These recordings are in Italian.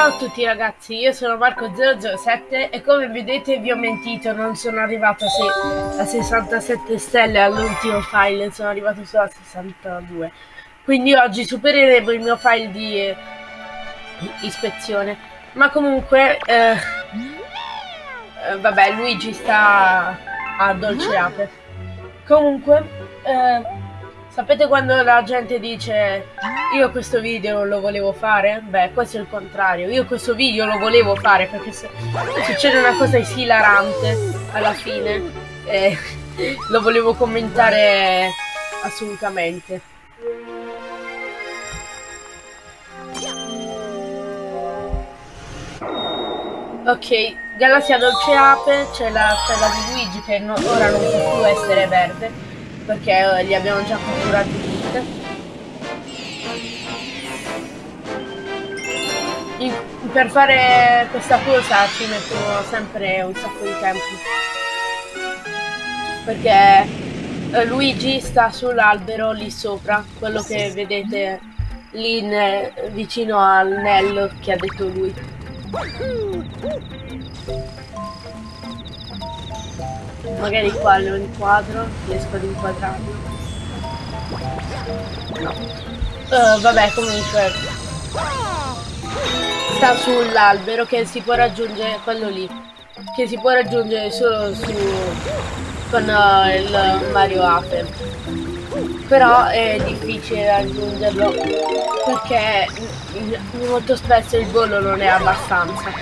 Ciao a tutti ragazzi, io sono Marco007 e come vedete vi ho mentito, non sono arrivato a, se a 67 stelle all'ultimo file, sono arrivato solo a 62. Quindi oggi supereremo il mio file di eh, ispezione. Ma comunque, eh, eh, vabbè, Luigi sta a Dolce Ape. Comunque, eh, Sapete quando la gente dice io questo video lo volevo fare? Beh, questo è il contrario. Io questo video lo volevo fare perché se succede una cosa esilarante alla fine eh, lo volevo commentare assolutamente. Ok, Galassia Dolce Ape, c'è la stella di Luigi che no, ora non può più essere verde perché eh, li abbiamo già catturati tutte. In, per fare questa cosa ci metto sempre un sacco di tempo. Perché eh, Luigi sta sull'albero lì sopra, quello che vedete lì in, vicino al Nello che ha detto lui. Magari qua lo inquadro, riesco ad inquadrarlo. No. Uh, vabbè, comunque. Sta sull'albero che si può raggiungere, quello lì. Che si può raggiungere solo su con uh, il Mario Ape. Però è difficile raggiungerlo perché molto spesso il volo non è abbastanza.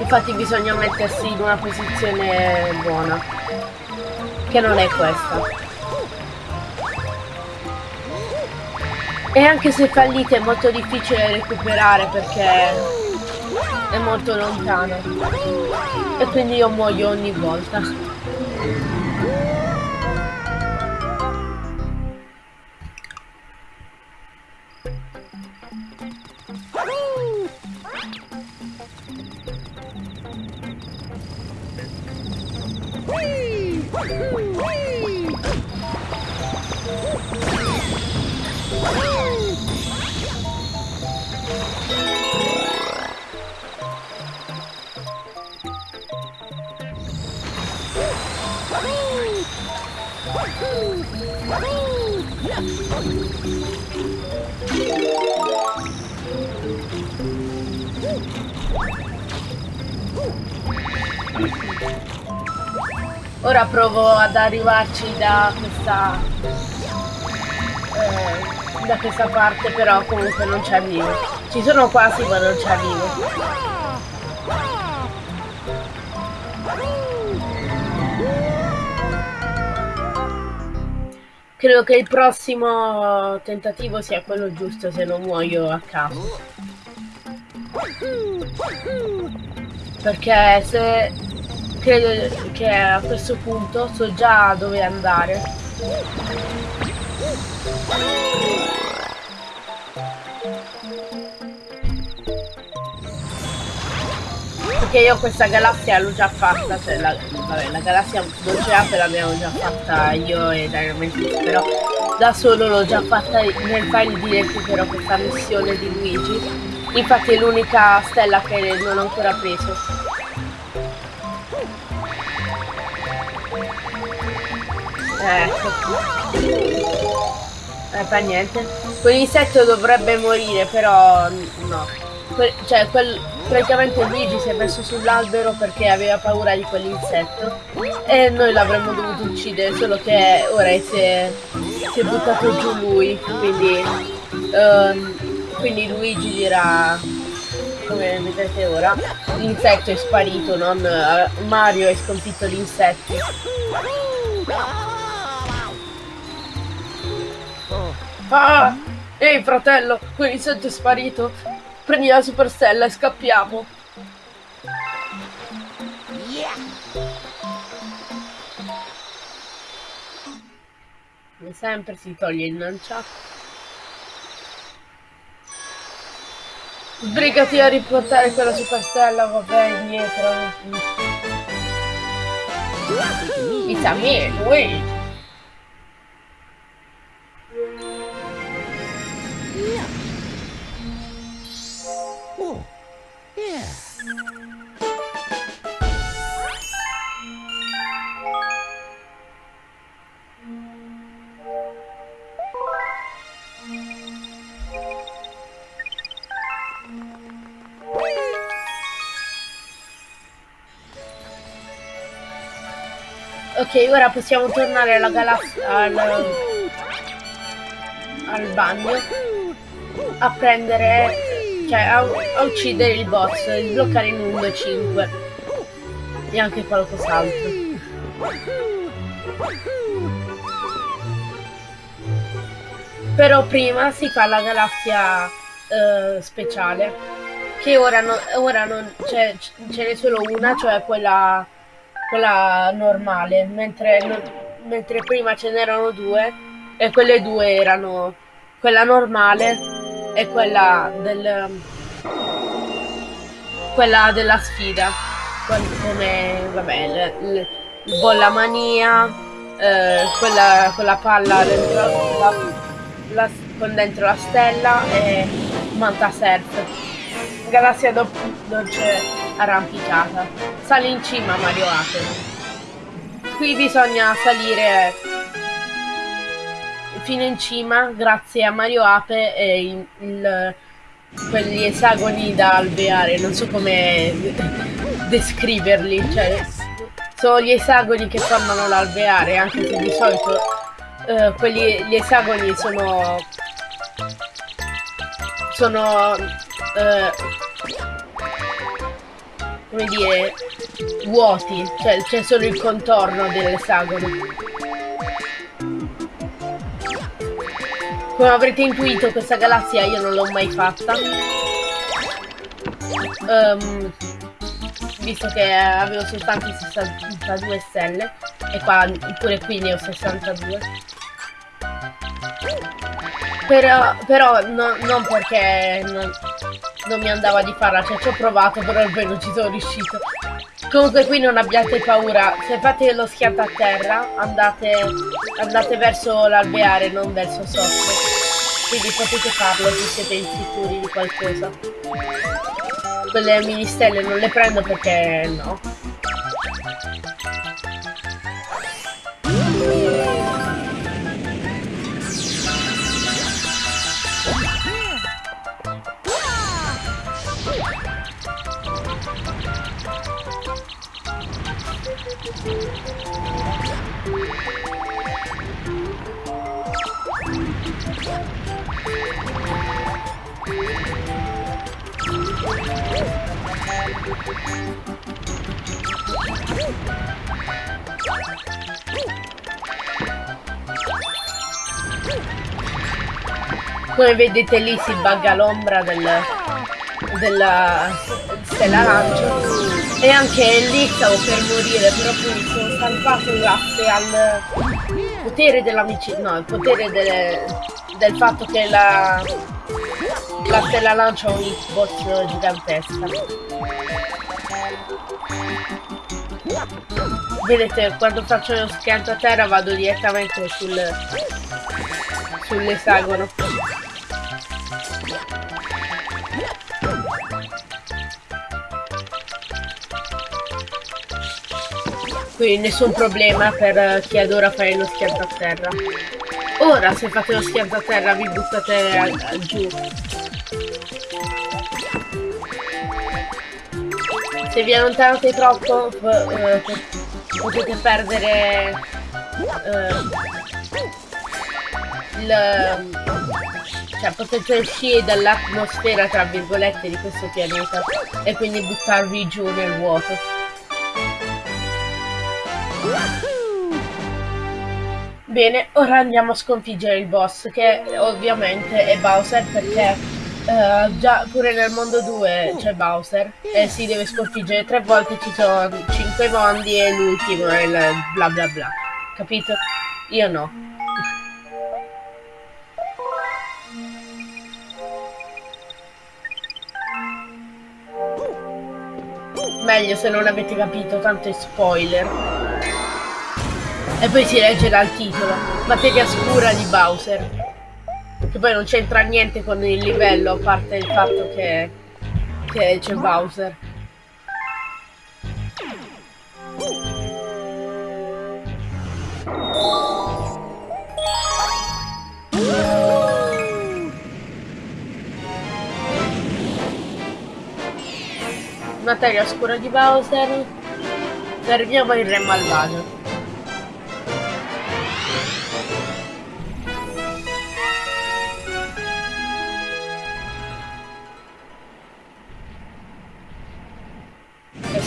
Infatti bisogna mettersi in una posizione buona, che non è questa. E anche se fallite è molto difficile recuperare perché è molto lontano. E quindi io muoio ogni volta. Woohoo! Woohoo! Yeah! Ora provo ad arrivarci da questa eh, da questa parte però comunque non ci arrivo. Ci sono quasi ma non ci arrivo. Credo che il prossimo tentativo sia quello giusto se non muoio a caso. Perché se credo che a questo punto so già dove andare. Perché io questa galassia l'ho già fatta, cioè la, vabbè, la galassia dolceate l'abbiamo già fatta io e Dynamite, però da solo l'ho già fatta nel file di recupero questa missione di Luigi. Infatti è l'unica stella che non ho ancora preso. Ecco. Eh, fa niente. Quell'insetto dovrebbe morire, però no. Que cioè, quel, praticamente Luigi si è messo sull'albero perché aveva paura di quell'insetto e noi l'avremmo dovuto uccidere solo che ora si è, si è buttato giù lui quindi um, quindi Luigi dirà come vedete ora l'insetto è sparito non uh, Mario è sconfitto gli insetti ah! Ehi fratello quell'insetto è sparito Prendi la superstella e scappiamo. Come sempre si toglie il lanciato. Sbrigati a riportare quella superstella, vabbè, indietro. It's a me, Luigi. Ok, ora possiamo tornare alla galassia al, al bagno a prendere cioè a, a uccidere il boss, sbloccare il mondo 5 e anche qualcos'altro. Però prima si fa la galassia uh, speciale, che ora, no, ora non c'è, ce n'è solo una, cioè quella, quella normale, mentre, no, mentre prima ce n'erano due e quelle due erano quella normale e quella del quella della sfida come vabbè il, bolla mania eh, quella, quella palla dentro la, la, con dentro la stella e manta surf galassia do, dolce arrampicata. Sali in cima Mario Ape qui bisogna salire fino in cima grazie a Mario Ape e il, il, quegli esagoni da alveare. Non so come descriverli cioè sono gli esagoni che formano l'alveare anche se di solito uh, quelli, gli esagoni sono sono uh, come dire vuoti cioè c'è solo il contorno dell'esagono come avrete intuito questa galassia io non l'ho mai fatta. Um, visto che avevo soltanto 62 stelle e qua pure qui ne ho 62 però, però no, non perché non, non, mi andava di farla cioè ci ho provato però non ci sono riuscito. Comunque qui non abbiate paura. Se fate lo schianto a terra andate, andate verso l'alveare non verso sotto. Quindi potete farlo se siete insicuri di qualcosa. Quelle mini stelle non le prendo perché no. Come vedete lì si bugga l'ombra del, della stella lancio e anche lì stavo per morire però poi sono salvato grazie al potere dell'amicizia no il potere del, del fatto che la la stella lancia un hitbox gigantesca vedete quando faccio lo schianto a terra vado direttamente sul sull'esagono quindi nessun problema per chi adora fare lo schianto a terra. Ora se fate lo schianto a terra vi buttate a, a giù. Se vi allontanate troppo eh, potete perdere eh, il cioè potete uscire dall'atmosfera tra virgolette di questo pianeta e quindi buttarvi giù nel vuoto Bene, ora andiamo a sconfiggere il boss, che ovviamente è Bowser perché uh, già pure nel mondo 2 c'è Bowser e si deve sconfiggere tre volte, ci sono 5 mondi e l'ultimo è il bla bla bla. Capito? Io no. Meglio se non avete capito, tanto è spoiler. E poi si legge dal titolo, materia scura di Bowser. Che poi non c'entra niente con il livello, a parte il fatto che, c'è Bowser. Materia scura di Bowser. Fermiamo il re malvagio.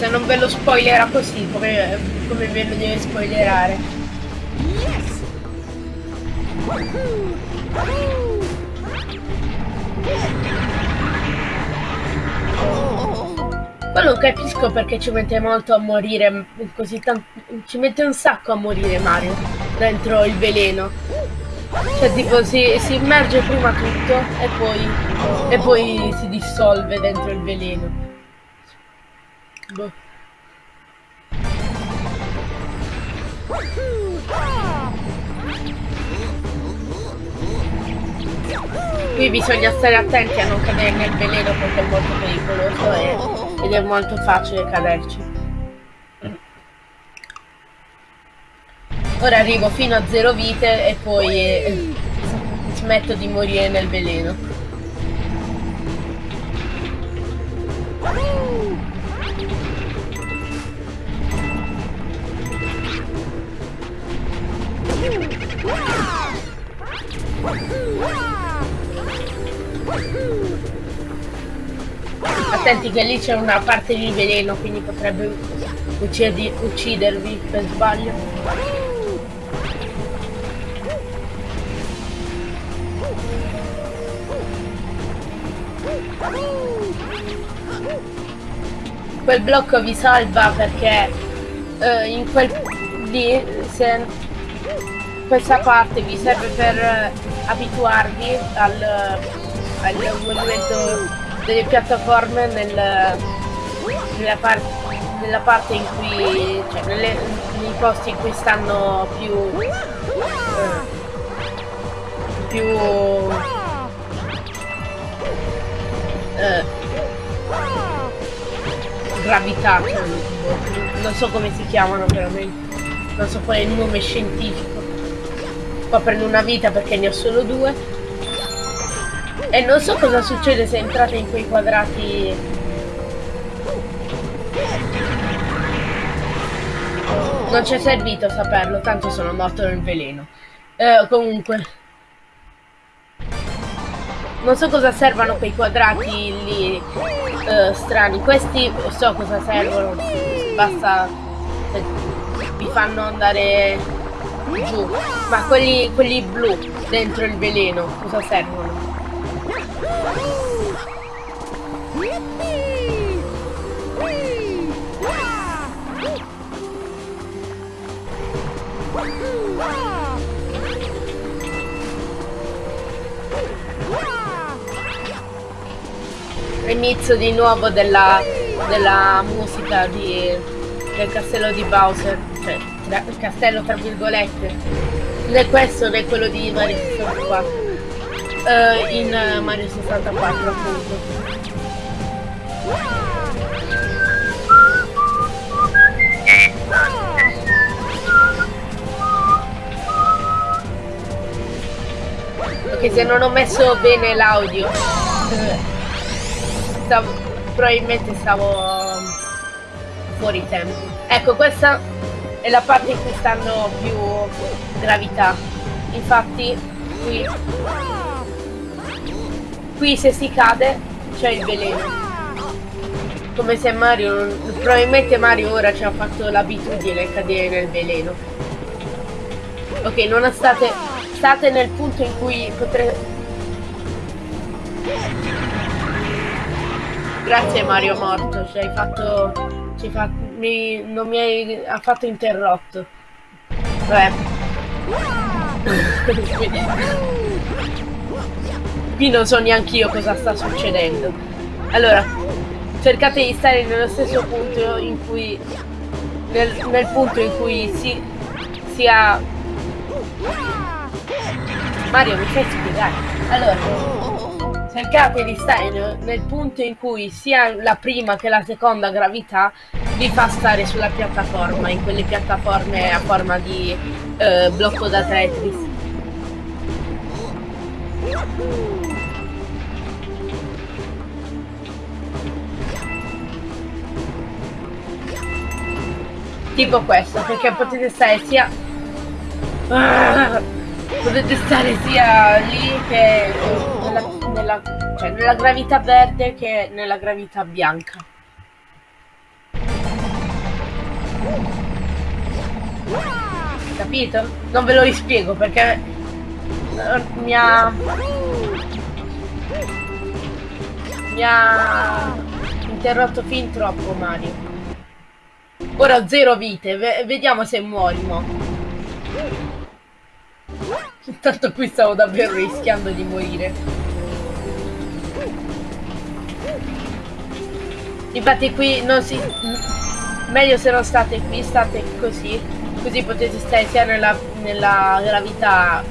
Se non ve lo spoilerà così, come, come ve lo deve spoilerare. Yes! Poi non capisco perché ci mette molto a morire così tanto. Ci mette un sacco a morire Mario dentro il veleno. Cioè tipo si, si immerge prima tutto e poi, e poi si dissolve dentro il veleno. Boh. Qui bisogna stare attenti a non cadere nel veleno perché è molto pericoloso e, ed è molto facile caderci. Ora arrivo fino a zero vite e poi eh, smetto di morire nel veleno. Attenti che lì c'è una parte di veleno, quindi potrebbe uccidervi per sbaglio. Quel blocco vi salva perché uh, in quel lì se questa parte vi serve per abituarvi al, al movimento delle piattaforme nel, nella, par nella, parte in cui cioè nelle, nei posti in cui stanno più eh, più eh, gravità non so come si chiamano veramente. Non so qual è il nome scientifico. Qua prendo una vita perché ne ho solo due e non so cosa succede se entrate in quei quadrati... Non ci è servito saperlo, tanto sono morto nel veleno. Eh, comunque... Non so cosa servono quei quadrati lì eh, strani. Questi so cosa servono. Basta... Vi fanno andare giù. Ma quelli, quelli blu dentro il veleno, cosa servono? Inizio di nuovo della, della musica di, del castello di Bowser, cioè il castello tra virgolette, né questo né quello di Mario 64, uh, in Mario 64 appunto. Ok, se non ho messo bene l'audio, probabilmente stavo um, fuori tempo. Ecco, questa è la parte in cui stanno più gravità. Infatti, qui, qui se si cade c'è il veleno. Come se Mario probabilmente Mario ora ci ha fatto l'abitudine a cadere nel veleno. Ok non state state nel punto in cui potrete grazie Mario morto. Ci hai fatto ci fa, mi, non mi hai affatto interrotto. Vabbè qui non so neanche io cosa sta succedendo. Allora cercate di stare nello stesso punto in cui nel, nel punto in cui si, si ha Mario mi fai spiegare allora cercate di stare nel, nel punto in cui sia la prima che la seconda gravità vi fa stare sulla piattaforma in quelle piattaforme a forma di eh, blocco da Tetris tipo questo perché potete stare sia ah, potete stare sia lì che nella, nella, cioè nella gravità verde che nella gravità bianca capito? non ve lo rispiego perché mi ha mi ha interrotto fin troppo Mario Ora zero vite, v vediamo se muori mo. Intanto qui stavo davvero rischiando di morire. Infatti qui non si... Meglio se non state qui, state così. Così potete stare sia nella, nella gravità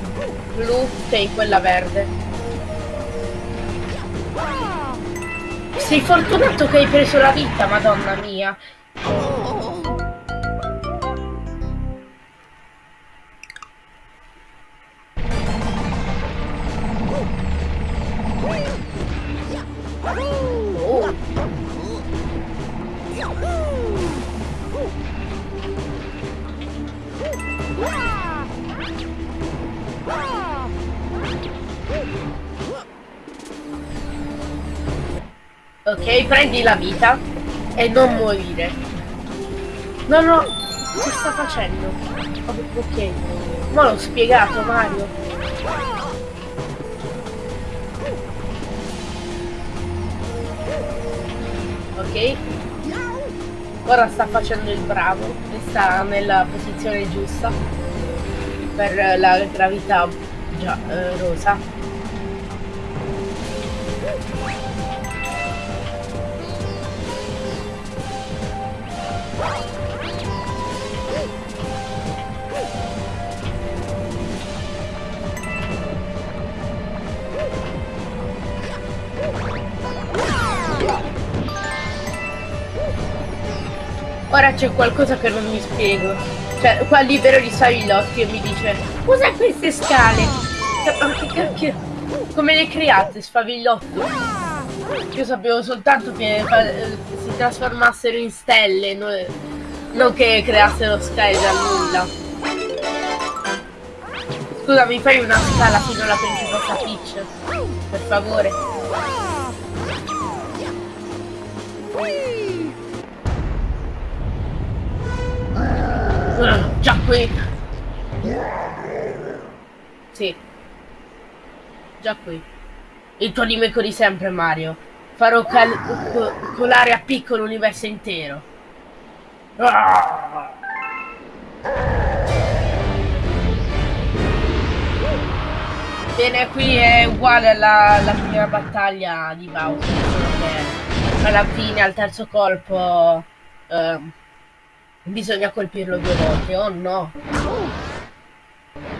blu che in quella verde. Sei fortunato che hai preso la vita, madonna mia. Ok, prendi la vita e non morire. No, no, che sta facendo? Ok, ma l'ho spiegato Mario. Ok. Ora sta facendo il bravo e sta nella posizione giusta per la gravità già, eh, rosa. Ora c'è qualcosa che non mi spiego. Cioè, qua libero di Savillotti e mi dice Usa queste scale! Cioè, ma? Come le create, Sfavigliotto? Io sapevo soltanto che eh, si trasformassero in stelle, no, non che creassero scale da nulla. Scusa, mi fai una scala fino alla principessa Peach? Per favore. Già qui. Sì. Già qui. Il tuo nemico di sempre, Mario. Farò colare a piccolo l'universo intero. Bene, qui è uguale alla, alla prima battaglia di Bowser, alla fine, al terzo colpo, eh, bisogna colpirlo due volte. Oh no!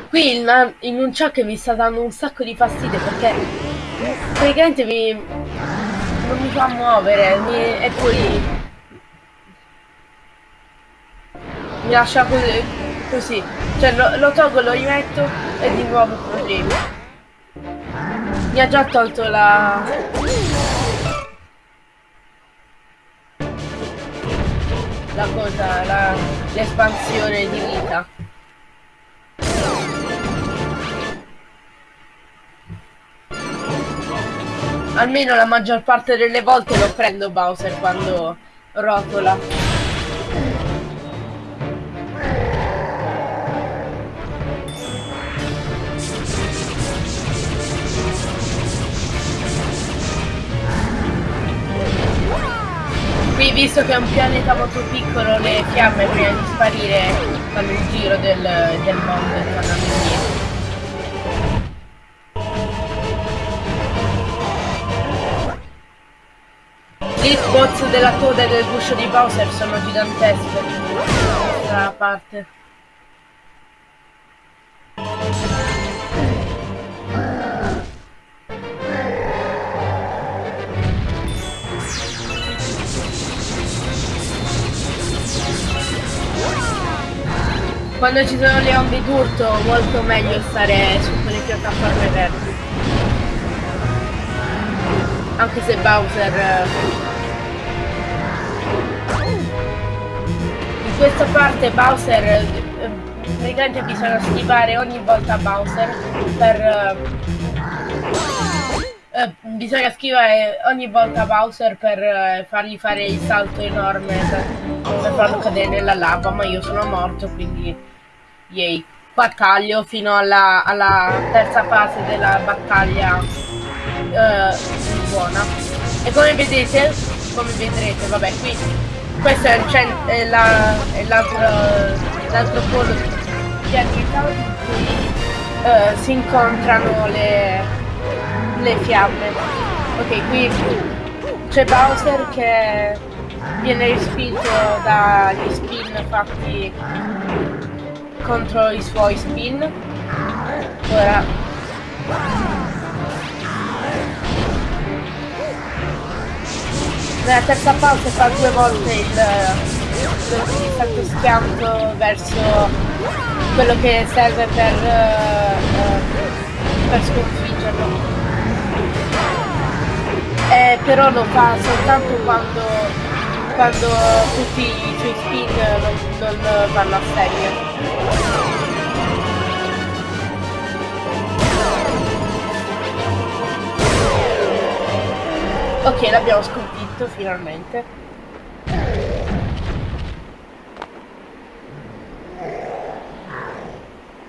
Qui un ciò che mi sta dando un sacco di fastidio perché praticamente mi non mi fa muovere mi, e poi mi lascia così, così. cioè lo, lo tolgo lo rimetto e di nuovo problemi mi ha già tolto la la cosa l'espansione di vita Almeno la maggior parte delle volte lo prendo Bowser quando rotola. Visto che è un pianeta molto piccolo le fiamme prima di sparire fanno il giro del, del mondo e tornano indietro. Gli spots della coda e del guscio di Bowser sono gigantesche questa parte. Quando ci sono le onde d'urto molto meglio stare su quelle piattaforme verdi. Anche se Bowser questa parte Bowser eh, praticamente bisogna schivare ogni volta Bowser per eh, eh, bisogna schivare ogni volta Bowser per eh, fargli fare il salto enorme per, per farlo cadere nella lava ma io sono morto quindi yay battaglio fino alla, alla terza fase della battaglia eh, buona. E come vedete, come vedrete, vabbè, qui questo è, l'altro polo di attività in cui uh, si incontrano le, le fiamme. Ok, qui c'è Bowser che viene respinto dagli spin fatti contro i suoi spin. Ora nella terza pausa fa due volte il, il schianto verso quello che serve per, uh, per sconfiggerlo. Eh, però lo fa soltanto quando, quando tutti i spin non, non vanno a serie. Ok, l'abbiamo sconfitto finalmente.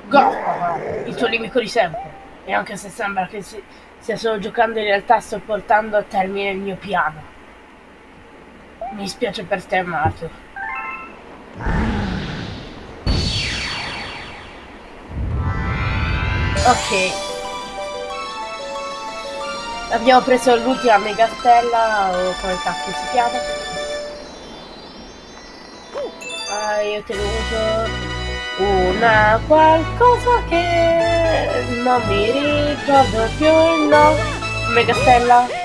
Go! Il tuo nemico di sempre. E anche se sembra che si, stia solo giocando, in realtà sto portando a termine il mio piano. Mi spiace per te, amato. Ok. Abbiamo preso l'ultima megastella, o come cacchio si chiama. Ah, io ho tenuto una qualcosa che non mi ricordo più il nome. Megastella.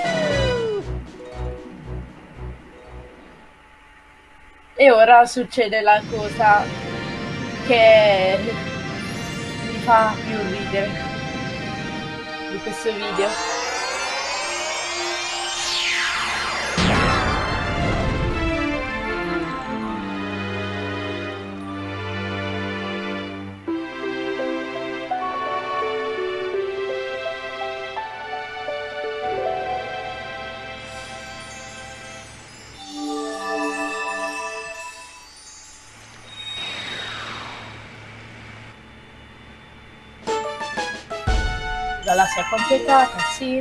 Ora succede la cosa che mi fa più ridere di questo video. Galassia completata, sì.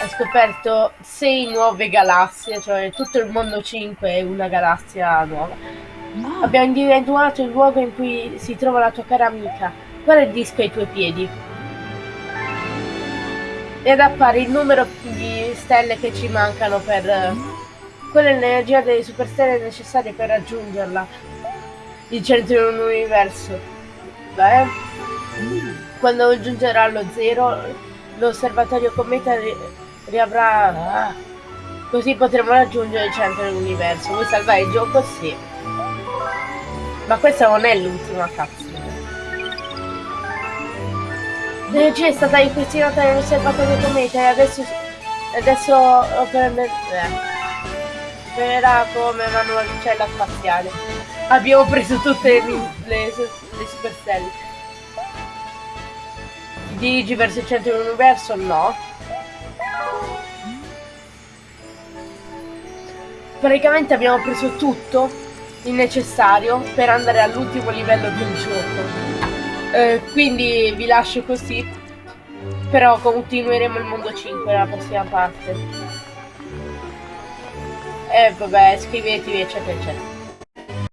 Hai scoperto 6 nuove galassie, cioè tutto il mondo 5 è una galassia nuova. Abbiamo individuato il luogo in cui si trova la tua cara amica. Guarda il disco ai tuoi piedi. Ed appare il numero di stelle che ci mancano per... Quella è l'energia delle superstelle necessarie per raggiungerla. Il centro universo. Beh... Quando giungerà allo zero, l'osservatorio cometa ri riavrà... Ah, così potremo raggiungere il centro dell'universo. Vuoi salvare il gioco? Sì. Ma questa non è l'ultima capsula. L'energia è stata ripristinata nell'osservatorio cometa e adesso... Adesso opererà eh, come una nuova lucella spaziale. Abbiamo preso tutte le, le, le superstelle dirigi verso il centro dell'universo? No. Praticamente abbiamo preso tutto il necessario per andare all'ultimo livello del gioco. Eh, quindi vi lascio così. Però continueremo il mondo 5 nella prossima parte. E eh, vabbè, iscrivetevi eccetera eccetera.